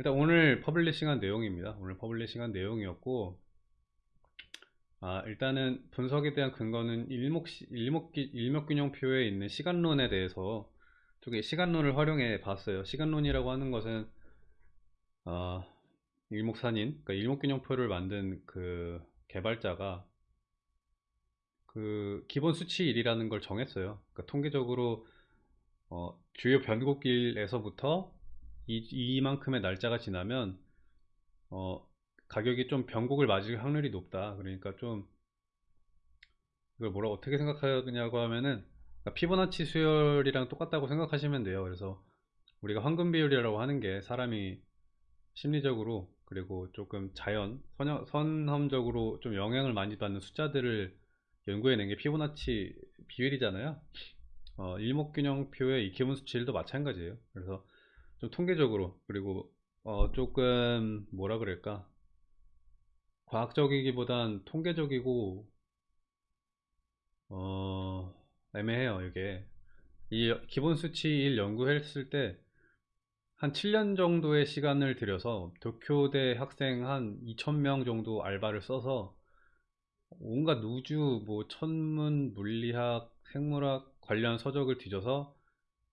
일단 오늘 publishing한 내용입니다. 오늘 publishing한 내용이었고 아, 일단은 분석에 대한 근거는 일목, 일목, 일목균형표에 있는 시간론에 대해서 쪽에 시간론을 활용해 봤어요. 시간론이라고 하는 것은 어, 일목산인, 그러니까 일목균형표를 만든 그 개발자가 그 기본 수치 1이라는 걸 정했어요. 그러니까 통계적으로 어, 주요 변곡길에서부터 이, 만큼의 날짜가 지나면 어, 가격이 좀 변곡을 맞을 확률이 높다. 그러니까 좀 이걸 뭐라 어떻게 생각하냐고 하면은 그러니까 피보나치 수열이랑 똑같다고 생각하시면 돼요. 그래서 우리가 황금 비율이라고 하는 게 사람이 심리적으로 그리고 조금 자연 선형, 선험적으로 좀 영향을 많이 받는 숫자들을 연구해낸 게 피보나치 비율이잖아요. 어, 일목균형표의 이 기본 수치들도 마찬가지예요. 그래서 좀 통계적으로 그리고 어, 조금 뭐라 그럴까? 과학적이기보단 통계적이고 어, 애매해요 이게. 이 기본 수치 1 연구했을 때 한 7년 정도의 시간을 들여서 도쿄대 학생 한 2,000명 정도 알바를 써서 온갖 우주, 뭐 천문, 물리학, 생물학 관련 서적을 뒤져서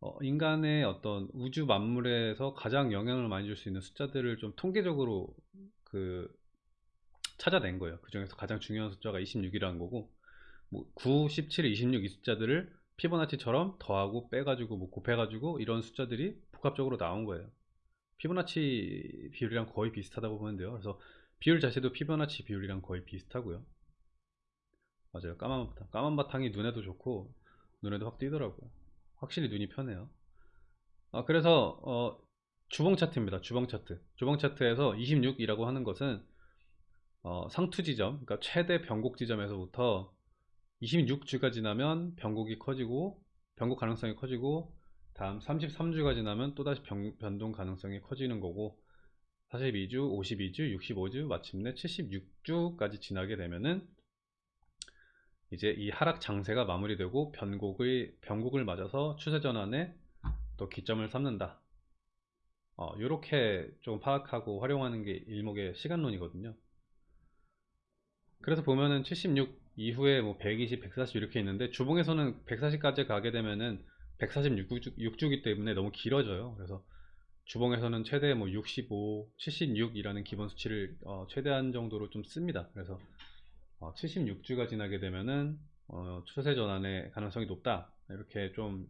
어, 인간의 어떤 우주 만물에서 가장 영향을 많이 줄 수 있는 숫자들을 좀 통계적으로 그 찾아낸 거예요. 그 중에서 가장 중요한 숫자가 26이라는 거고 뭐 9, 17, 26 이 숫자들을 피보나치처럼 더하고 빼가지고 뭐 곱해가지고 이런 숫자들이 복합적으로 나온 거예요. 피보나치 비율이랑 거의 비슷하다고 보면 돼요. 그래서 비율 자체도 피보나치 비율이랑 거의 비슷하고요. 맞아요. 까만 바탕. 까만 바탕이 눈에도 좋고 눈에도 확 띄더라고요. 확실히 눈이 편해요. 아, 그래서 어, 주봉 차트입니다. 주봉 차트. 주봉 차트에서 26이라고 하는 것은 어, 상투 지점, 그러니까 최대 변곡 지점에서부터 26주가 지나면 변곡이 커지고 변곡 가능성이 커지고 다음 33주가 지나면 또다시 변, 변동 가능성이 커지는 거고 42주, 52주, 65주, 마침내 76주까지 지나게 되면은 이제 이 하락 장세가 마무리되고 변곡의 변곡을 맞아서 추세 전환에 또 기점을 삼는다. 어, 이렇게 좀 파악하고 활용하는 게 일목의 시간론이거든요. 그래서 보면은 76 이후에 뭐 120, 140 이렇게 있는데 주봉에서는 140까지 가게 되면은 146주기 때문에 너무 길어져요. 그래서 주봉에서는 최대 뭐 65, 76이라는 기본 수치를 어, 최대한 정도로 좀 씁니다. 그래서 어, 76주가 지나게 되면은 어, 추세 전환의 가능성이 높다. 이렇게 좀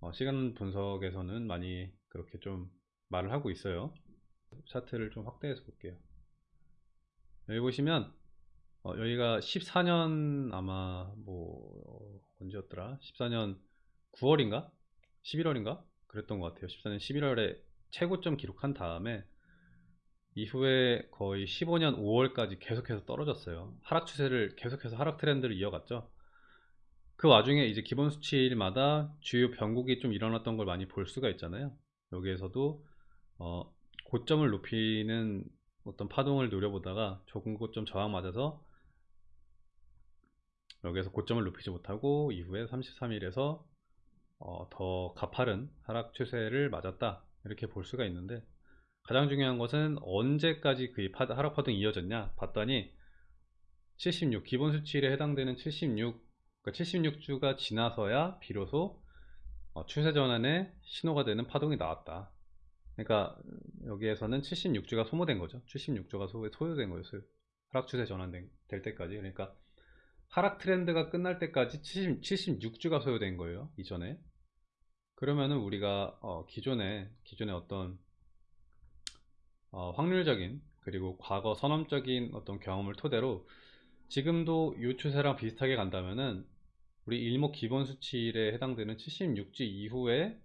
어, 시간 분석에서는 많이 그렇게 좀 말을 하고 있어요. 차트를 좀 확대해서 볼게요. 여기 보시면 어, 여기가 14년 아마 뭐 언제였더라? 14년 9월인가? 11월인가? 그랬던 것 같아요. 14년 11월에 최고점 기록한 다음에 이후에 거의 15년 5월까지 계속해서 떨어졌어요. 하락 추세를 계속해서 하락 트렌드를 이어갔죠. 그 와중에 이제 기본 수치일마다 주요 변곡이 좀 일어났던 걸 많이 볼 수가 있잖아요. 여기에서도 어, 고점을 높이는 어떤 파동을 노려보다가 조금 고점 저항 맞아서 여기에서 고점을 높이지 못하고 이후에 33일에서 어, 더 가파른 하락 추세를 맞았다 이렇게 볼 수가 있는데 가장 중요한 것은 언제까지 그 하락 파동이 이어졌냐 봤더니 76 기본 수치일에 해당되는 76 그러니까 76주가 지나서야 비로소 어, 추세 전환의 신호가 되는 파동이 나왔다. 그러니까 여기에서는 76주가 소모된 거죠. 76주가 소요된 거였어요. 하락 추세 전환될 때까지. 그러니까 하락 트렌드가 끝날 때까지 70, 76주가 소요된 거예요 이전에. 그러면은 우리가 어, 기존에 기존에 어떤 어, 확률적인 그리고 과거 선험적인 어떤 경험을 토대로 지금도 이 추세랑 비슷하게 간다면은 우리 일목 기본 수치일에 해당되는 76주 이후에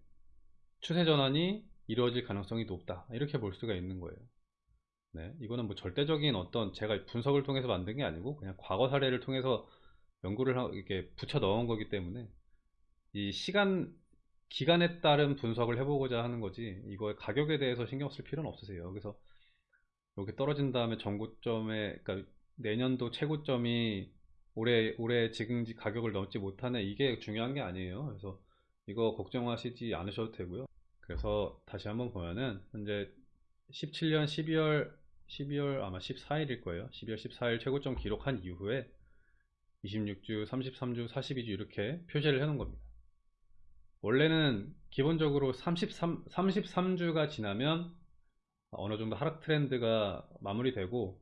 추세 전환이 이루어질 가능성이 높다. 이렇게 볼 수가 있는 거예요. 네, 이거는 뭐 절대적인 어떤 제가 분석을 통해서 만든 게 아니고 그냥 과거 사례를 통해서 연구를 이렇게 붙여 넣은 거기 때문에 이 시간 기간에 따른 분석을 해보고자 하는 거지 이거의 가격에 대해서 신경 쓸 필요는 없으세요 그래서 여기 떨어진 다음에 전고점에 그러니까 내년도 최고점이 올해 올해 지금 가격을 넘지 못하는 이게 중요한 게 아니에요 그래서 이거 걱정하시지 않으셔도 되고요 그래서 다시 한번 보면은 현재 17년 12월 12월 아마 14일일 거예요. 12월 14일 최고점 기록한 이후에 26주, 33주, 42주 이렇게 표시를 해 놓은 겁니다. 원래는 기본적으로 33, 33주가 지나면 어느 정도 하락 트렌드가 마무리되고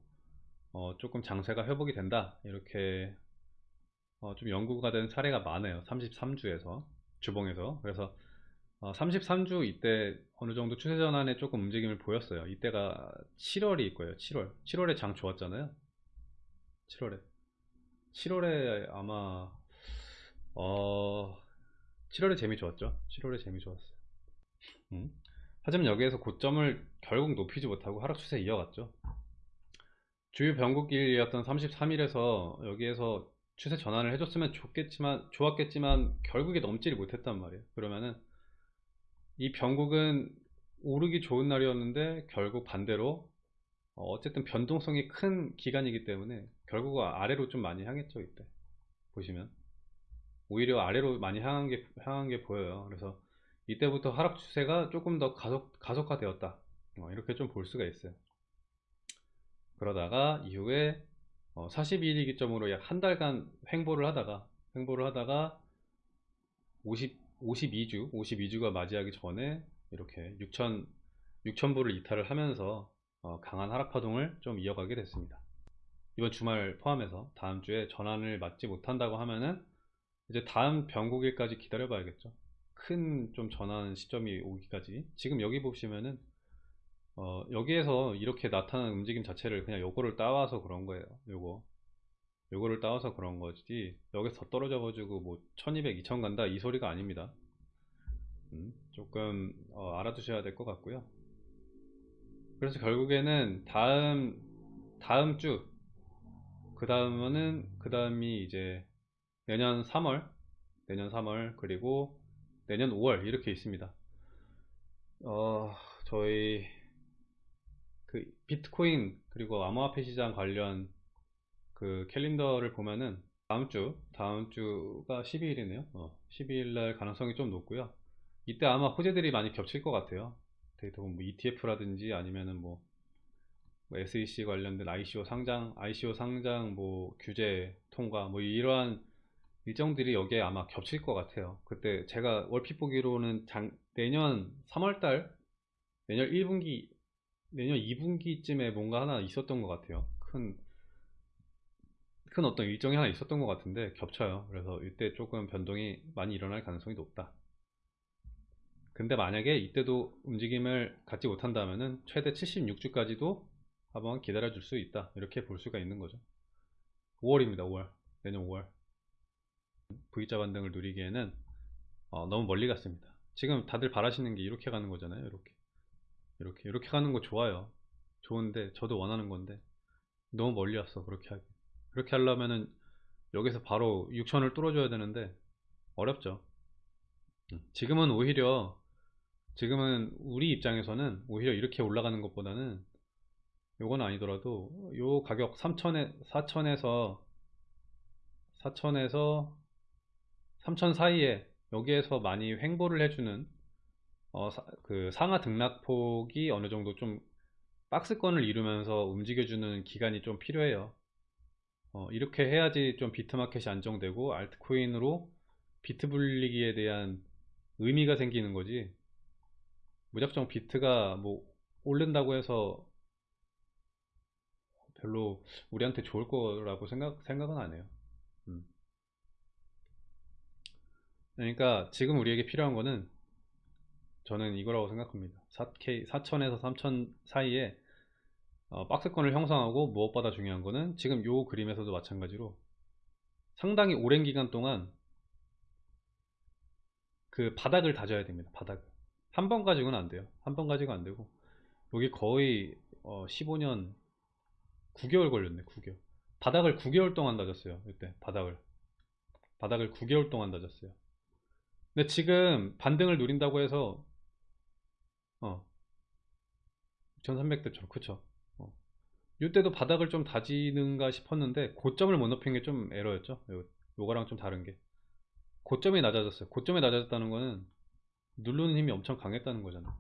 어, 조금 장세가 회복이 된다. 이렇게 어, 좀 연구가 된 사례가 많아요. 33주에서 주봉에서. 그래서 어, 33주 이때 어느 정도 추세 전환에 조금 움직임을 보였어요. 이때가 7월이 거예요. 7월. 7월에 장 좋았잖아요. 7월에. 7월에 아마 어 7월에 재미 좋았죠? 7월에 재미 좋았어요. 음. 하지만 여기에서 고점을 결국 높이지 못하고 하락 추세 이어갔죠. 주요 변곡길이었던 33일에서 여기에서 추세 전환을 해줬으면 좋겠지만 좋았겠지만 결국에 넘지를 못했단 말이에요. 그러면은 이 변곡은 오르기 좋은 날이었는데 결국 반대로 어, 어쨌든 변동성이 큰 기간이기 때문에 결국 아래로 좀 많이 향했죠 이때. 보시면 오히려 아래로 많이 향한 게, 향한 게 보여요. 그래서 이때부터 하락 추세가 조금 더 가속, 가속화되었다. 어, 이렇게 좀 볼 수가 있어요. 그러다가 이후에 어, 42일 기점으로 약 한 달간 횡보를 하다가 횡보를 하다가 50, 52주 52주가 맞이하기 전에 이렇게 6천 6천부를 이탈을 하면서 어, 강한 하락 파동을 좀 이어가게 됐습니다. 이번 주말 포함해서 다음 주에 전환을 맞지 못한다고 하면은 이제 다음 변곡일까지 기다려 봐야겠죠. 큰 좀 전환 시점이 오기까지. 지금 여기 보시면은 어, 여기에서 이렇게 나타나는 움직임 자체를 그냥 요거를 따와서 그런 거예요 요거. 요거를 따와서 그런 거지 여기서 더 떨어져 가지고 뭐 1200, 2000 간다 이 소리가 아닙니다. 음, 조금 어, 알아두셔야 될 것 같고요. 그래서 결국에는 다음 다음 주 그 다음은 그 다음이 이제 내년 3월 내년 3월 그리고 내년 5월 이렇게 있습니다. 어 저희 그 비트코인 그리고 암호화폐 시장 관련 그 캘린더를 보면은 다음 주 다음 주가 12일이네요. 어, 12일 날 가능성이 좀 높고요. 이때 아마 호재들이 많이 겹칠 것 같아요. 데이터 뭐 ETF라든지 아니면은 뭐, 뭐 SEC 관련된 ICO 상장 ICO 상장 뭐 규제 통과 뭐 이러한 일정들이 여기에 아마 겹칠 것 같아요 그때 제가 월핏 보기로는 장, 내년 3월달 내년 1분기 내년 2분기쯤에 뭔가 하나 있었던 것 같아요. 큰, 큰 어떤 일정이 하나 있었던 것 같은데 겹쳐요. 그래서 이때 조금 변동이 많이 일어날 가능성이 높다. 근데 만약에 이때도 움직임을 갖지 못한다면 최대 76주까지도 한번 기다려 줄 수 있다. 이렇게 볼 수가 있는 거죠. 5월입니다. 5월. 내년 5월. V자 반등을 누리기에는 어, 너무 멀리 갔습니다. 지금 다들 바라시는 게 이렇게 가는 거잖아요. 이렇게. 이렇게 이렇게 가는 거 좋아요 좋은데 저도 원하는 건데 너무 멀리 왔어 그렇게 하기 그렇게 하려면은 여기서 바로 6천을 뚫어줘야 되는데 어렵죠 음, 지금은 오히려 지금은 우리 입장에서는 오히려 이렇게 올라가는 것보다는 요건 아니더라도 요 가격 3천에 4천에서 4천에서 3천 사이에 여기에서 많이 횡보를 해주는 어, 사, 그 상하 등락폭이 어느 정도 좀 박스권을 이루면서 움직여주는 기간이 좀 필요해요. 어, 이렇게 해야지 좀 비트마켓이 안정되고 알트코인으로 비트 불리기에 대한 의미가 생기는 거지. 무작정 비트가 뭐 오른다고 해서 별로 우리한테 좋을 거라고 생각, 생각은 안 해요. 음. 그러니까 지금 우리에게 필요한 거는 저는 이거라고 생각합니다. 4K, 4000에서 3000 사이에 어, 박스권을 형성하고 무엇보다 중요한 거는 지금 요 그림에서도 마찬가지로 상당히 오랜 기간 동안 그 바닥을 다져야 됩니다 바닥을 한번 가지고는 안 돼요. 한 번 가지고 안 되고. 여기 거의 어, 15년 9개월 걸렸네 9개월. 바닥을 9개월 동안 다졌어요 이때 바닥을. 바닥을 9개월 동안 다졌어요 근데 지금 반등을 누린다고 해서 어. 1300대처럼 그쵸 어. 이때도 바닥을 좀 다지는가 싶었는데 고점을 못 높인 게 좀 에러였죠 요, 요거랑 좀 다른 게 고점이 낮아졌어요 고점이 낮아졌다는 거는 누르는 힘이 엄청 강했다는 거잖아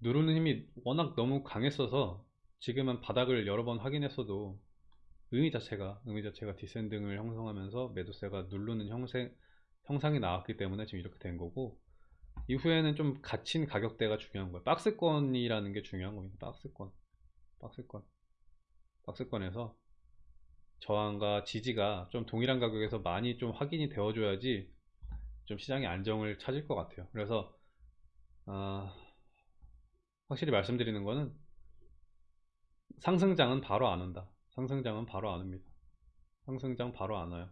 누르는 힘이 워낙 너무 강했어서 지금은 바닥을 여러 번 확인했어도 의미 자체가 의미 자체가 디센딩을 형성하면서 매도세가 누르는 형생, 형상이 나왔기 때문에 지금 이렇게 된 거고 이후에는 좀 갇힌 가격대가 중요한 거예요. 박스권이라는 게 중요한 겁니다. 박스권. 박스권. 박스권에서 저항과 지지가 좀 동일한 가격에서 많이 좀 확인이 되어 줘야지 좀 시장의 안정을 찾을 것 같아요. 그래서 어, 확실히 말씀드리는 거는 상승장은 바로 안 온다. 상승장은 바로 안 옵니다. 상승장 바로 안 와요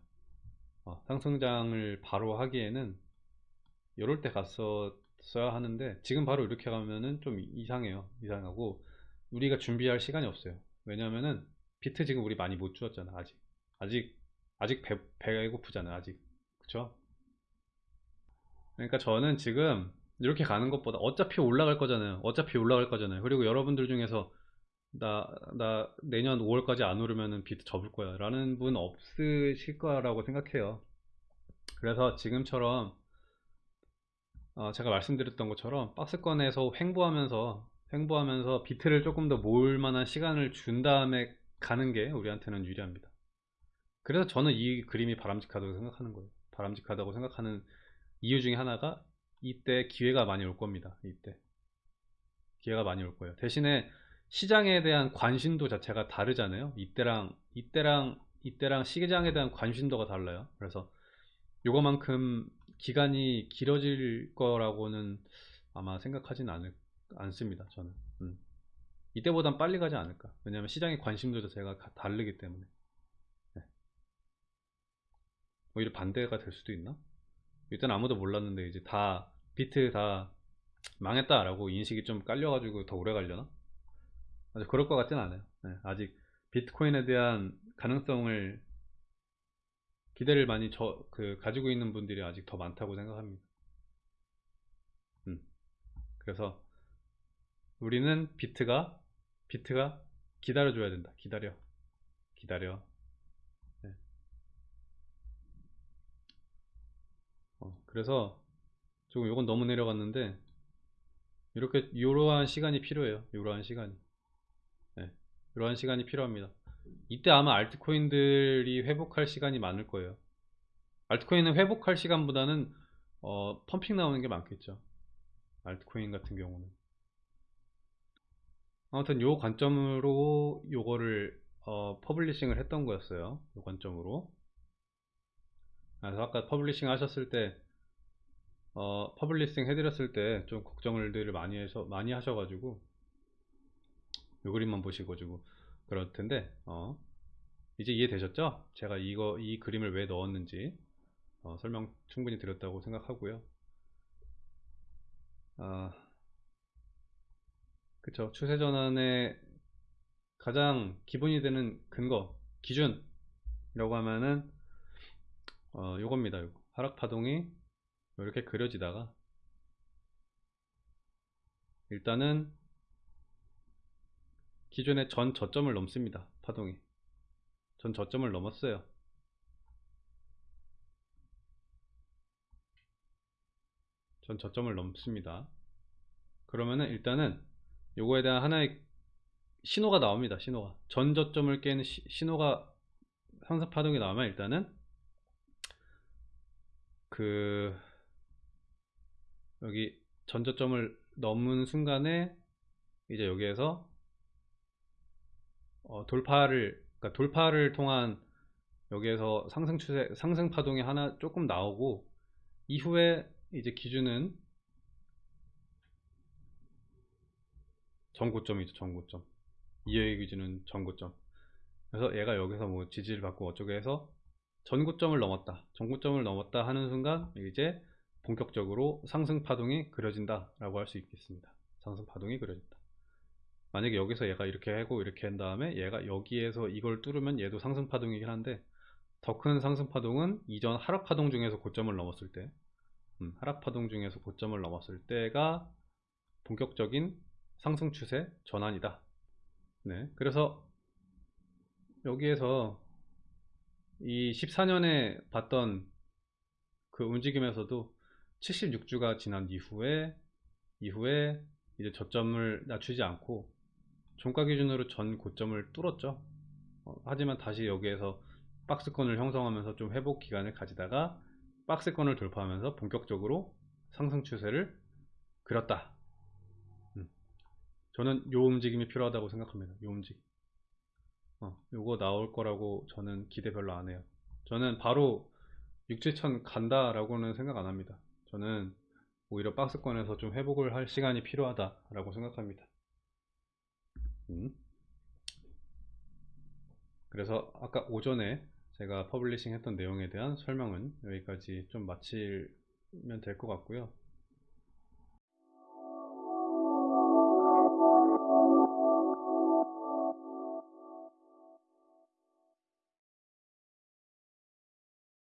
어, 상승장을 바로 하기에는 이럴 때 갔었어야 하는데 지금 바로 이렇게 가면은 좀 이상해요. 이상하고 우리가 준비할 시간이 없어요. 왜냐면은 비트 지금 우리 많이 못 주었잖아 아직. 아직 아직 배, 배고프잖아 아직. 그쵸? 그러니까 저는 지금 이렇게 가는 것보다 어차피 올라갈 거잖아요. 어차피 올라갈 거잖아요. 그리고 여러분들 중에서 나, 나 내년 5월까지 안 오르면은 비트 접을 거야. 라는 분 없으실 거라고 생각해요. 그래서 지금처럼 어, 제가 말씀드렸던 것처럼 박스권에서 횡보하면서 횡보하면서 비트를 조금 더 모을 만한 시간을 준 다음에 가는 게 우리한테는 유리합니다. 그래서 저는 이 그림이 바람직하다고 생각하는 거예요. 바람직하다고 생각하는 이유 중에 하나가 이때 기회가 많이 올 겁니다. 이때. 기회가 많이 올 거예요. 대신에 시장에 대한 관심도 자체가 다르잖아요. 이때랑 이때랑 이때랑 시장에 대한 관심도가 달라요. 그래서 요거만큼 기간이 길어질 거라고는 아마 생각하진 않을, 않습니다 저는. 음. 이때보단 빨리 가지 않을까. 왜냐하면 시장의 관심도 자체가 다르기 때문에. 네. 오히려 반대가 될 수도 있나? 일단 아무도 몰랐는데 이제 다 비트 다 망했다 라고 인식이 좀 깔려가지고 더 오래 아직 그럴 것 같진 않아요. 네, 아직 비트코인에 대한 가능성을 기대를 많이 저, 그, 가지고 있는 분들이 아직 더 많다고 생각합니다. 음. 그래서 우리는 비트가 비트가 기다려줘야 된다. 기다려 기다려. 네. 어, 그래서 조금 이건 너무 내려갔는데 이렇게 이러한 시간이 필요해요. 이러한 시간이. 네, 이러한 시간이 필요합니다. 이때 아마 알트코인들이 회복할 시간이 많을 거예요. 알트코인은 회복할 시간보다는 어, pumping 나오는 게 많겠죠. 알트코인 같은 경우는. 아무튼 요 관점으로 요거를 어, publishing을 했던 거였어요. 요 관점으로. 그래서 아까 publishing 하셨을 때 어, publishing 해드렸을 때 좀 걱정을 많이 해서 많이 하셔가지고 요 그림만 보시고 지고 그럴 텐데 어, 이제 이해되셨죠? 제가 이거 이 그림을 왜 넣었는지 어, 설명 충분히 드렸다고 생각하고요. 아, 그쵸 추세 전환의 가장 기본이 되는 근거 기준이라고 하면은 어, 요겁니다. 요거. 하락 파동이 이렇게 그려지다가 일단은 기존의 전 저점을 넘습니다. 파동이. 전 저점을 넘었어요. 전 저점을 넘습니다. 그러면은 일단은 요거에 대한 하나의 신호가 나옵니다. 신호가. 전 저점을 깨는 시, 신호가 상승 파동이 나오면 일단은 그 여기 전저점을 넘은 순간에 이제 여기에서 어, 돌파를 그러니까 돌파를 통한 여기에서 상승 추세 상승 파동이 하나 조금 나오고 이후에 이제 기준은 전고점이죠 전고점. 이해의 기준은 전고점. 그래서 얘가 여기서 뭐 지지를 받고 어쩌게 해서 전고점을 넘었다. 전고점을 넘었다 하는 순간 이제 본격적으로 상승 파동이 그려진다 라고 할 수 있겠습니다. 상승 파동이 그려진다 만약에 여기서 얘가 이렇게 하고 이렇게 한 다음에 얘가 여기에서 이걸 뚫으면 얘도 상승 파동이긴 한데 더 큰 상승 파동은 이전 하락 파동 중에서 고점을 넘었을 때 음, 하락 파동 중에서 고점을 넘었을 때가 본격적인 상승 추세 전환이다. 네 그래서 여기에서 이 14년에 봤던 그 움직임에서도 76주가 지난 이후에 이후에 이제 저점을 낮추지 않고 종가 기준으로 전 고점을 뚫었죠. 어, 하지만 다시 여기에서 박스권을 형성하면서 좀 회복 기간을 가지다가 박스권을 돌파하면서 본격적으로 상승 추세를 그렸다. 음. 저는 요 움직임이 필요하다고 생각합니다. 요 움직임. 어, 요거 나올 거라고 저는 기대 별로 안 해요. 저는 바로 6, 7천 간다 라고는 생각 안 합니다. 저는 오히려 박스권에서 좀 회복을 할 시간이 필요하다 라고 생각합니다. 음. 그래서 아까 오전에 제가 publishing 했던 내용에 대한 설명은 여기까지 좀 마치면 될 것 같고요.